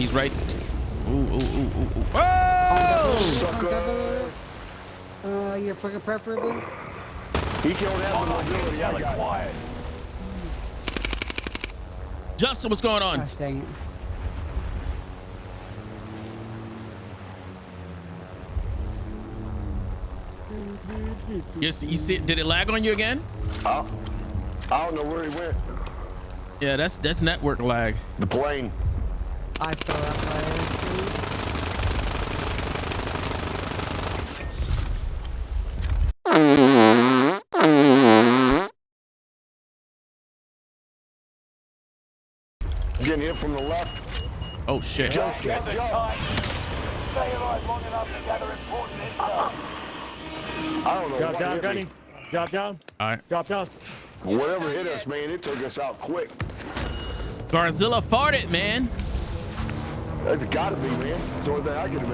He's right. Ooh, ooh, ooh, ooh, ooh. Oh! Sucker. Uh, you're fucking preferably. He can't have the mobility. I quiet. Justin, what's going on? Gosh dang it. You see, you see, did it lag on you again? I, I don't know where he went. Yeah, that's that's network lag. The plane. I throw up fire. Getting hit from the left. Oh shit. Jump, jump, the time. Stay alive long enough to gather important intel. I don't know Drop down, Gunny. Drop down. All right. Drop down. Whatever hit us, man, it took us out quick. Garzilla farted, man. That's gotta be, man. It's the only thing I can imagine.